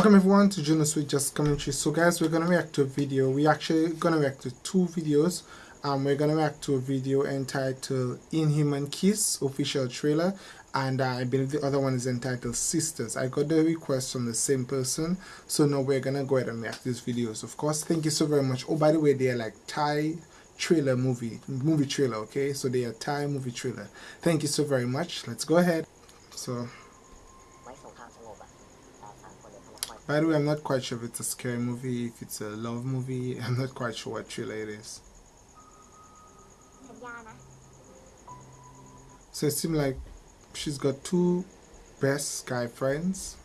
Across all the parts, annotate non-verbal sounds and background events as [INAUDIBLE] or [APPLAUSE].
Welcome everyone to Juno Sweet Just Commentary. So guys, we're gonna react to a video. We actually gonna react to two videos. Um, we're gonna react to a video entitled Inhuman Kiss official trailer, and uh, I believe the other one is entitled Sisters. I got the request from the same person, so now we're gonna go ahead and react to these videos. Of course, thank you so very much. Oh, by the way, they are like Thai trailer movie movie trailer. Okay, so they are Thai movie trailer. Thank you so very much. Let's go ahead. So. By the way, I'm not quite sure if it's a scary movie, if it's a love movie. [LAUGHS] I'm not quite sure what trailer it is. So it seems like she's got two best guy friends.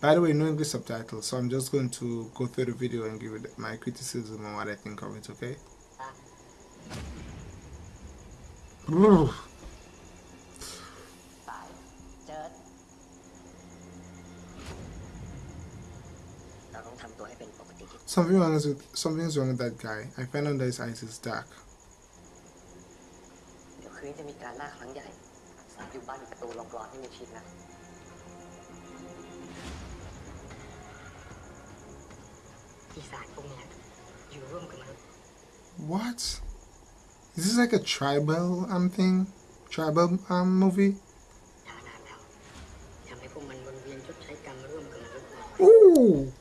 By the way, no English subtitles, so I'm just going to go through the video and give it my criticism on what I think of it, okay? Ah. Something wrong with something's wrong with that guy. I found out that his eyes is dark. What? Is this like a tribal um thing? Tribal um movie? Ooh!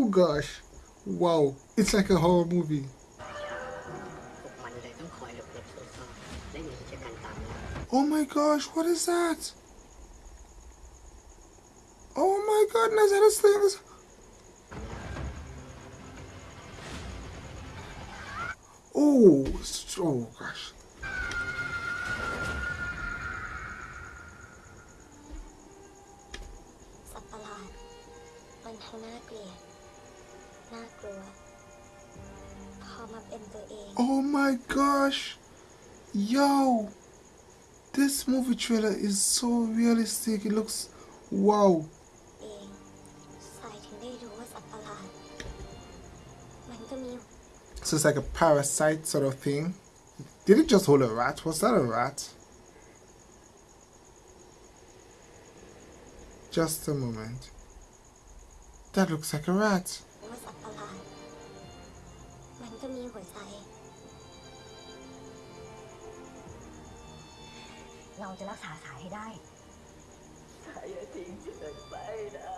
Oh gosh. Wow, it's like a horror movie. Oh my gosh, what is that? Oh my goodness, that is things. Oh, oh gosh. Oh my gosh! Yo! This movie trailer is so realistic. It looks wow. So it's like a parasite sort of thing. Did it just hold a rat? Was that a rat? Just a moment. That looks like a rat. ก็มีหัวใจ เราจะรักษาสายให้ได้ สายอย่าทิ้งฉันไปนะ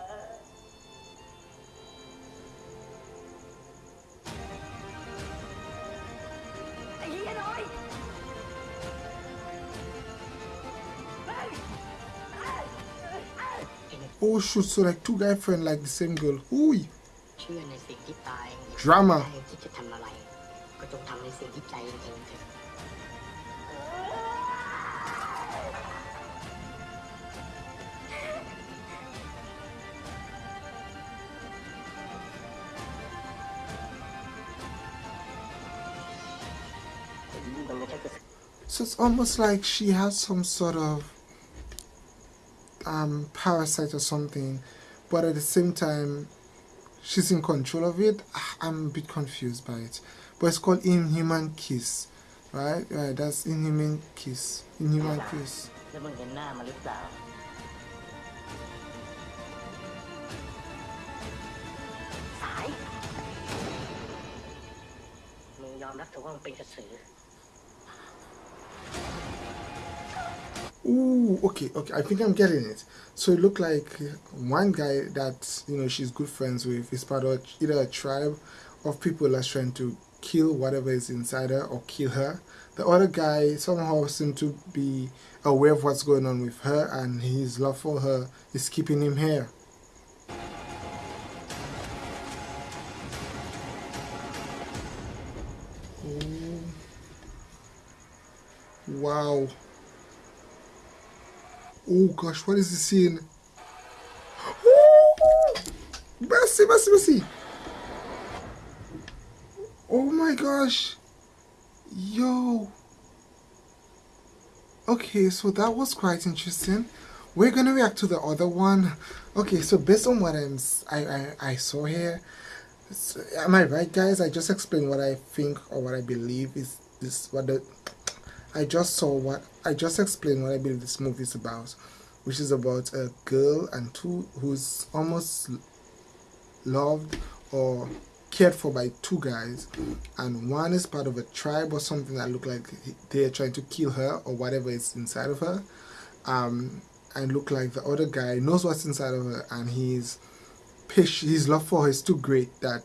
ไอ้เหี้ยน้อย Oh shoot, so like two guy friend like the same girl. Ooh. Drama. So it's almost like she has some sort of um, parasite or something, but at the same time, she's in control of it. Ah, I'm a bit confused by it. But it's called Inhuman Kiss, right? Right, that's Inhuman Kiss. Inhuman Kiss. Ooh, okay, okay. I think I'm getting it. So it looked like one guy that you know she's good friends with is part of either a tribe of people that's trying to kill whatever is inside her or kill her. The other guy somehow seemed to be aware of what's going on with her, and his love for her is keeping him here. Wow. Oh gosh, what is the scene? Oh, [GASPS] mercy, mercy, mercy. Oh my gosh. Yo. Okay, so that was quite interesting. We're gonna react to the other one. Okay, so based on what I'm, I, I, I saw here, am I right, guys? I just explained what I think or what I believe is this what the I just saw what I just explained what I believe this movie is about, which is about a girl and two who's almost loved or cared for by two guys and one is part of a tribe or something that look like they're trying to kill her or whatever is inside of her um, and look like the other guy knows what's inside of her and he's his love for her is too great that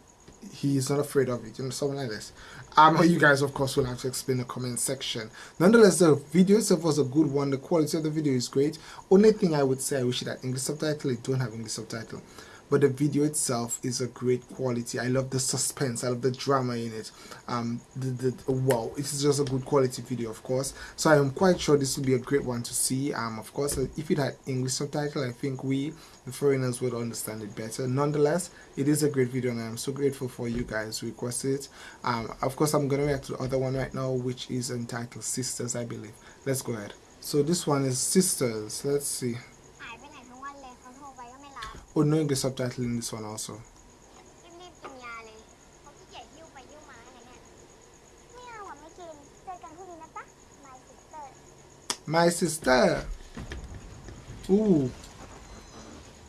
he's not afraid of it you know something like this. Um you guys of course will have to explain the comment section. Nonetheless the video itself was a good one. The quality of the video is great. Only thing i would say i wish it had english subtitle it don't have english subtitle but the video itself is a great quality. I love the suspense. I love the drama in it. Um the, the wow it's just a good quality video of course. So i am quite sure this will be a great one to see. Um of course if it had english subtitle i think we the foreigners would understand it better. Nonetheless it is a great video and i'm so grateful for you guys who requested it. Um of course i'm gonna react to the other one right now which is entitled sisters i believe. Let's go ahead. So this one is sisters. Let's see Oh no English subtitle in this one also. My sister. Ooh.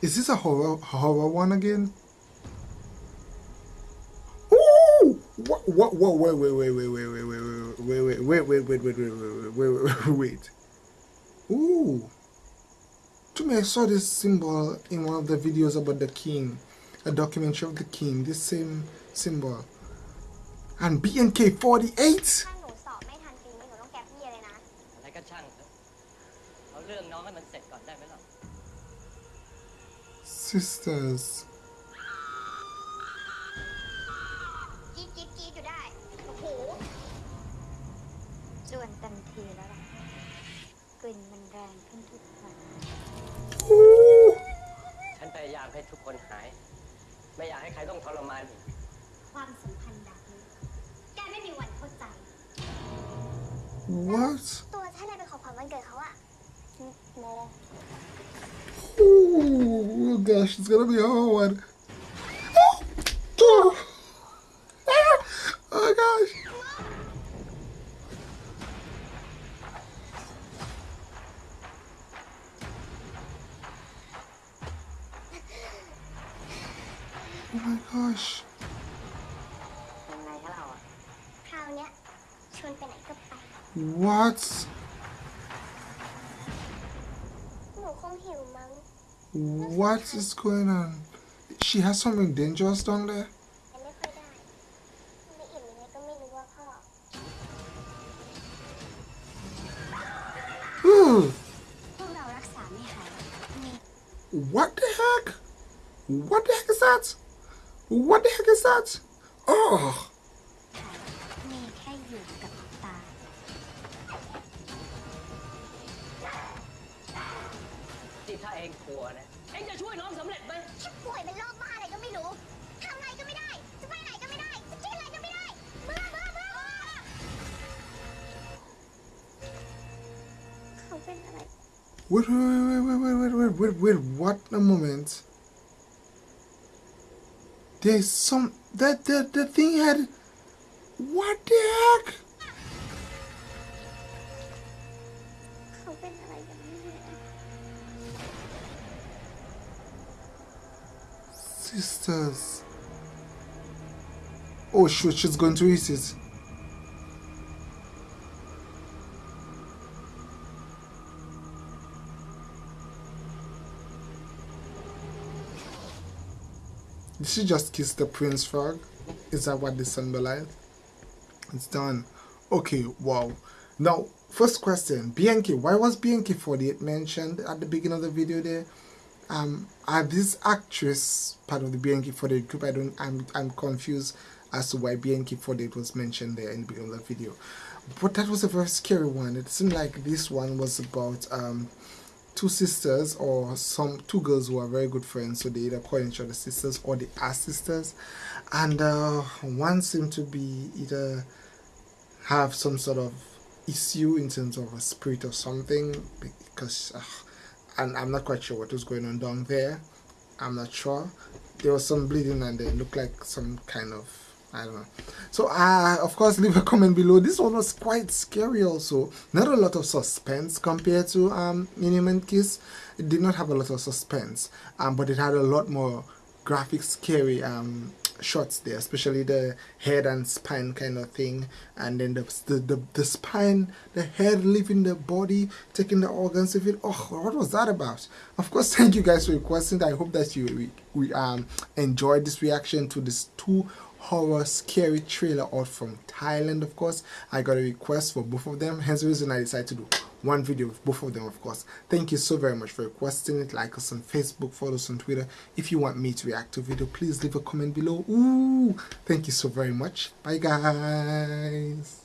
Is this a horror horror one again? Ooh! What what what wait wait wait wait wait wait wait wait wait wait wait wait wait wait wait wait wait wait wait. Ooh to me I saw this symbol in one of the videos about the king a documentary of the king this same symbol. And BNK 48 sisters ายามให้ทุกคนหาย ไม่อยากให้ใครต้องทรมานอีก ความสัมพันธ์แบบนี้ แกไม่มีวันเข้าใจ What ตัวฉันเลยเป็นของขวัญวันเกิดเขาอะโม Oh gosh, it's gonna be a hard one. Oh, oh What? What is going on? She has something dangerous down there? What the heck? What the heck is that? What the heck is that? Oh. เองกลัวนะเองจะช่วยน้องสำเร็จไหมฉันป่วยเป็นโรคบ้าอะไรก็ไม่รู้ทำอะไรก็ไม่ได้ จะไปไหนก็ไม่ได้ จะกินอะไรก็ไม่ได้เบื่อเบื่อเบื่อเขาเป็นอะไร Wait, wait, wait, wait, wait, wait, wait, wait, what a moment. There's some that the the thing had what the heck? Sisters. Oh she's going to eat it. Did she just kiss the prince frog? Is that what this symbolize? It's done. Okay, wow. Now, first question, BNK. Why was BNK48 mentioned at the beginning of the video there? Um, are this actress part of the BNK48 group? I don't, I'm, I'm confused as to why BNK48 was mentioned there in the beginning of the video. But that was a very scary one. It seemed like this one was about um, two sisters or some two girls who are very good friends so they either call each other sisters or they are sisters and uh, one seemed to be either have some sort of issue in terms of a spirit or something because uh, and I'm not quite sure what was going on down there I'm not sure there was some bleeding and it looked like some kind of I don't know. So, uh, of course, [LAUGHS] leave a comment below. This one was quite scary also. Not a lot of suspense compared to um, Inhuman Kiss. It did not have a lot of suspense, um, but it had a lot more graphic scary um shots there especially the head and spine kind of thing. And then the the, the, the spine the head leaving the body taking the organs of it oh what was that about? Of course [LAUGHS] thank you guys for requesting i hope that you we, we um enjoyed this reaction to this two horror scary trailer out from Thailand of course. I got a request for both of them hence the reason I decided to do one video with both of them of course. Thank you so very much for requesting it. Like us on facebook follow us on twitter. If you want me to react to video please leave a comment below. Ooh, thank you so very much. Bye guys